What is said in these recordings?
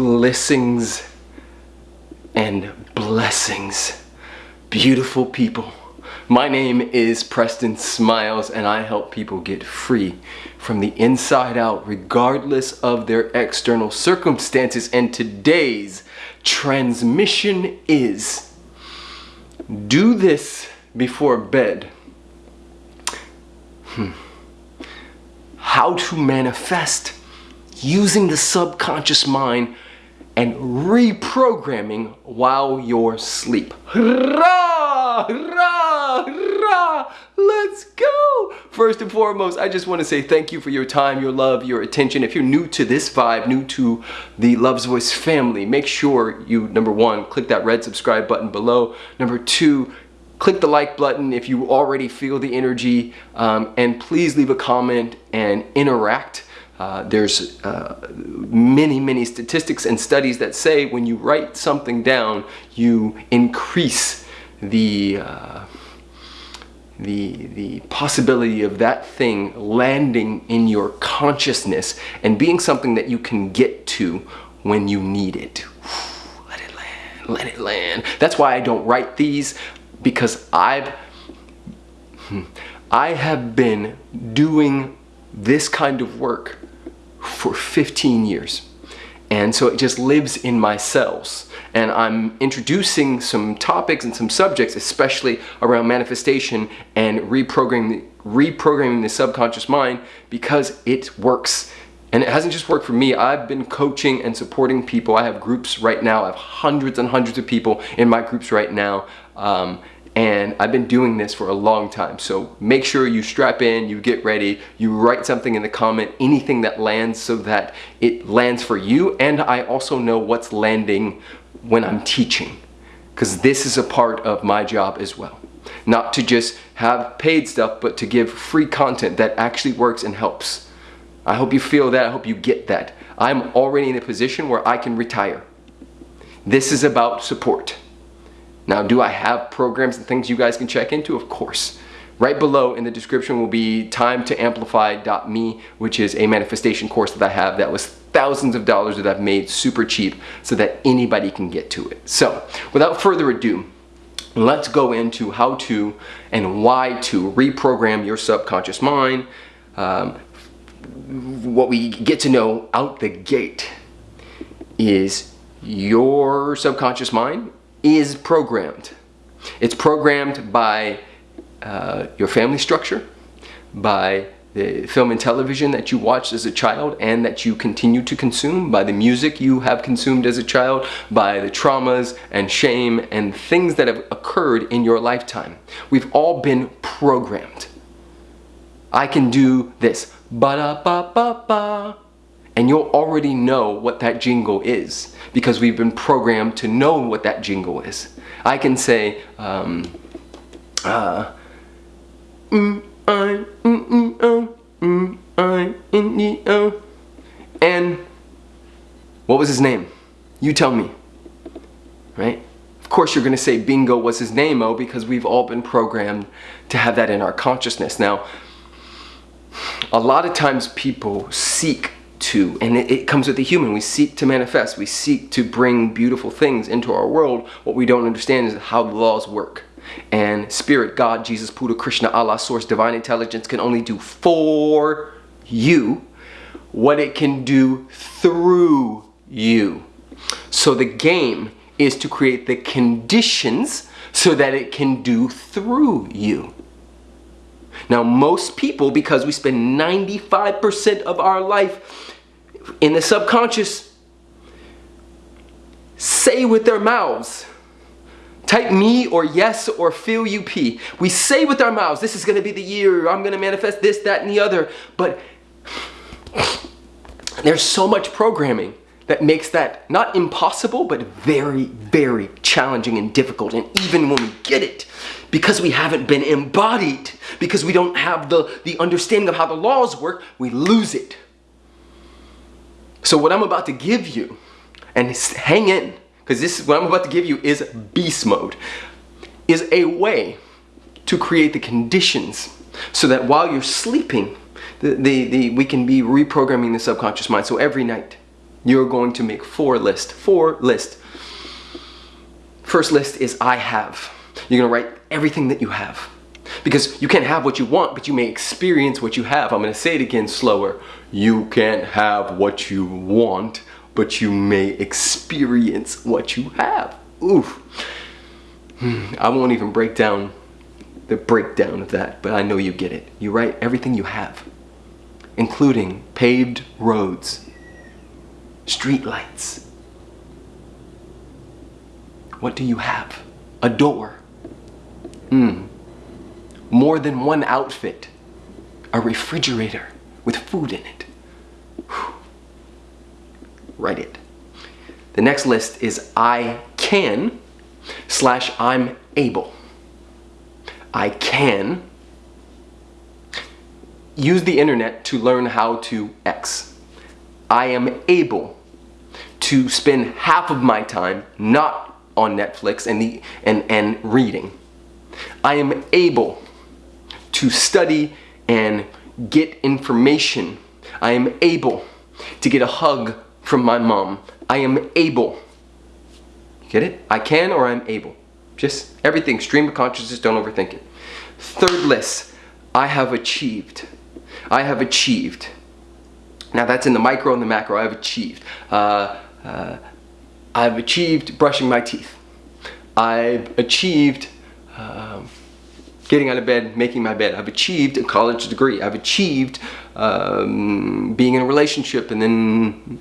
blessings and blessings. Beautiful people. My name is Preston Smiles and I help people get free from the inside out regardless of their external circumstances and today's transmission is do this before bed. Hmm. How to manifest using the subconscious mind and reprogramming while you're asleep. Let's go! First and foremost, I just want to say thank you for your time, your love, your attention. If you're new to this vibe, new to the Love's Voice family, make sure you, number one, click that red subscribe button below. Number two, click the like button if you already feel the energy um, and please leave a comment and interact uh, there's uh, many, many statistics and studies that say when you write something down, you increase the, uh, the, the possibility of that thing landing in your consciousness and being something that you can get to when you need it. Let it land, let it land. That's why I don't write these because I've, hmm, I have been doing this kind of work for 15 years. And so it just lives in my cells. And I'm introducing some topics and some subjects, especially around manifestation and reprogramming, reprogramming the subconscious mind because it works. And it hasn't just worked for me. I've been coaching and supporting people. I have groups right now. I have hundreds and hundreds of people in my groups right now. Um, and I've been doing this for a long time. So make sure you strap in you get ready you write something in the comment anything that lands so that it lands for you. And I also know what's landing when I'm teaching because this is a part of my job as well. Not to just have paid stuff but to give free content that actually works and helps. I hope you feel that I hope you get that. I'm already in a position where I can retire. This is about support now, do I have programs and things you guys can check into? Of course. Right below in the description will be time to amplify.me, which is a manifestation course that I have that was thousands of dollars that I've made super cheap so that anybody can get to it. So without further ado, let's go into how to and why to reprogram your subconscious mind. Um, what we get to know out the gate is your subconscious mind is programmed. It's programmed by uh, your family structure, by the film and television that you watched as a child and that you continue to consume, by the music you have consumed as a child, by the traumas and shame and things that have occurred in your lifetime. We've all been programmed. I can do this. Ba-da-ba-ba-ba and you'll already know what that jingle is because we've been programmed to know what that jingle is. I can say, um, uh, mm, I, mm, mm, oh, I, oh. and what was his name? You tell me, right? Of course you're gonna say bingo was his name, oh, because we've all been programmed to have that in our consciousness. Now, a lot of times people seek to, and it, it, comes with the human, we seek to manifest, we seek to bring beautiful things into our world. What we don't understand is how the laws work. And spirit, God, Jesus, Buddha, Krishna, Allah, source, divine intelligence can only do for you what it can do through you. So the game is to create the conditions so that it can do through you. Now most people, because we spend 95% of our life in the subconscious say with their mouths. Type me or yes or feel you p. We say with our mouths, this is going to be the year, I'm going to manifest this, that, and the other. But there's so much programming that makes that not impossible, but very, very challenging and difficult. And even when we get it, because we haven't been embodied, because we don't have the, the understanding of how the laws work, we lose it. So what I'm about to give you, and hang in, because this is what I'm about to give you is beast mode, is a way to create the conditions so that while you're sleeping, the, the, the, we can be reprogramming the subconscious mind. So every night, You're going to make four lists. Four lists. First list is I have. You're gonna write everything that you have. Because you can't have what you want, but you may experience what you have. I'm gonna say it again slower. You can't have what you want, but you may experience what you have. Oof. Hmm, I won't even break down the breakdown of that, but I know you get it. You write everything you have, including paved roads, street lights. What do you have? A door. Hmm. More than one outfit. A refrigerator with food in it. Whew. Write it. The next list is I can slash I'm able. I can use the internet to learn how to X. I am able to spend half of my time not on Netflix and, the, and, and reading. I am able to study and get information. I am able to get a hug from my mom. I am able. Get it? I can or I'm able. Just everything, stream of consciousness, don't overthink it. Third list, I have achieved. I have achieved. Now that's in the micro and the macro, I have achieved. Uh, uh, I've achieved brushing my teeth. I've achieved uh, getting out of bed, making my bed. I've achieved a college degree. I've achieved um, being in a relationship and then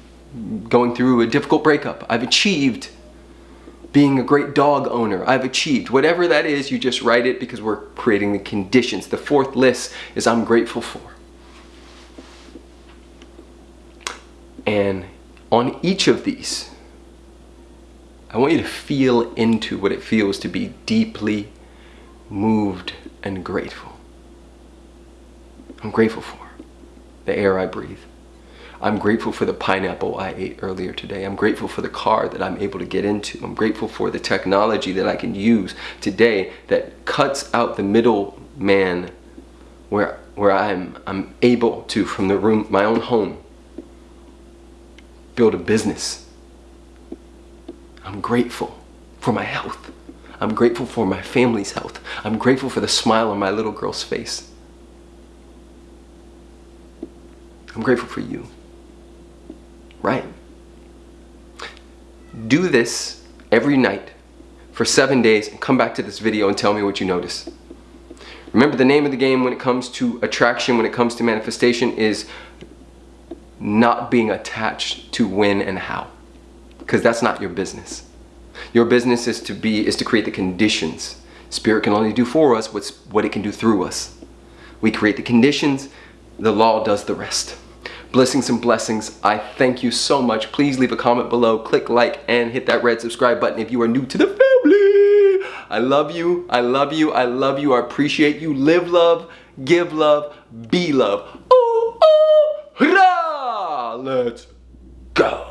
going through a difficult breakup. I've achieved being a great dog owner. I've achieved. Whatever that is, you just write it because we're creating the conditions. The fourth list is I'm grateful for. And on each of these, I want you to feel into what it feels to be deeply moved and grateful. I'm grateful for the air I breathe. I'm grateful for the pineapple I ate earlier today. I'm grateful for the car that I'm able to get into. I'm grateful for the technology that I can use today that cuts out the middle man where, where I'm, I'm able to, from the room, my own home, build a business. I'm grateful for my health. I'm grateful for my family's health. I'm grateful for the smile on my little girl's face. I'm grateful for you right? Do this every night for seven days and come back to this video and tell me what you notice. Remember the name of the game when it comes to attraction, when it comes to manifestation is not being attached to when and how because that's not your business. Your business is to be is to create the conditions. Spirit can only do for us what's what it can do through us. We create the conditions, the law does the rest. Blessings and blessings. I thank you so much. Please leave a comment below, click like, and hit that red subscribe button if you are new to the family. I love you. I love you. I love you. I appreciate you. Live love, give love, be love. Ooh, ooh! Let's go.